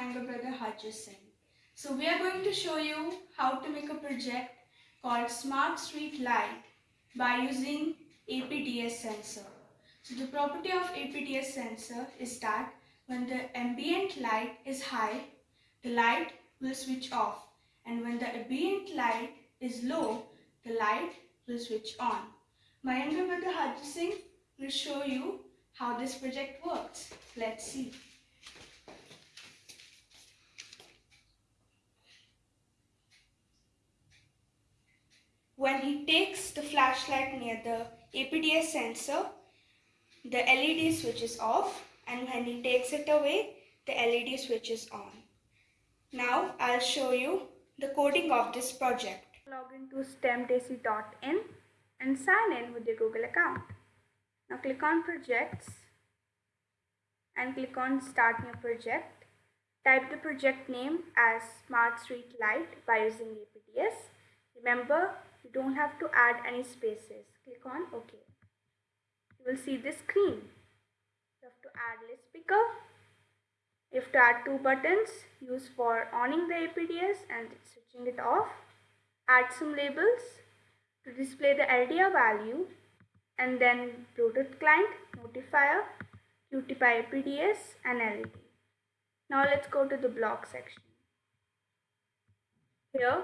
younger brother Harjit Singh. So we are going to show you how to make a project called Smart Street Light by using APDS sensor. So the property of APDS sensor is that when the ambient light is high, the light will switch off and when the ambient light is low, the light will switch on. My younger brother Harjit Singh will show you how this project works. Let's see. When he takes the flashlight near the APDS sensor, the LED switches off and when he takes it away, the LED switches on. Now I'll show you the coding of this project. Log into stemdaisy.in and sign in with your Google account. Now click on projects and click on start new project. Type the project name as Smart Street Light by using APDS. Remember, you don't have to add any spaces. Click on OK. You will see this screen. You have to add list picker. You have to add two buttons used for owning the APDS and switching it off. Add some labels to display the LDR value and then Bluetooth client, notifier, QTPY APDS and LED. Now let's go to the block section. Here,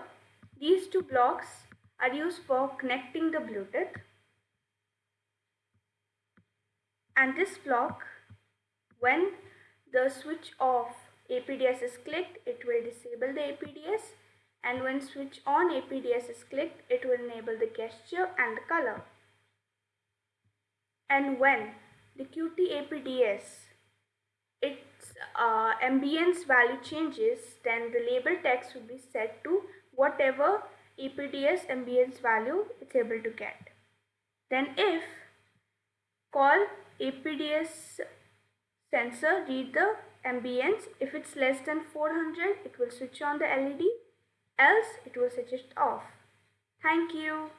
these two blocks are used for connecting the Bluetooth and this block when the switch off APDS is clicked it will disable the APDS and when switch on APDS is clicked it will enable the gesture and the color and when the QT APDS its uh, ambience value changes then the label text will be set to whatever APDS ambience value it's able to get. Then if call APDS sensor read the ambience if it's less than 400 it will switch on the LED else it will switch it off. Thank you.